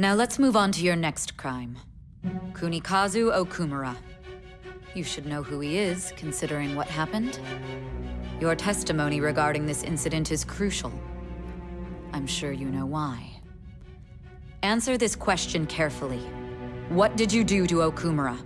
Now let's move on to your next crime. Kunikazu Okumura. You should know who he is, considering what happened. Your testimony regarding this incident is crucial. I'm sure you know why. Answer this question carefully. What did you do to Okumura?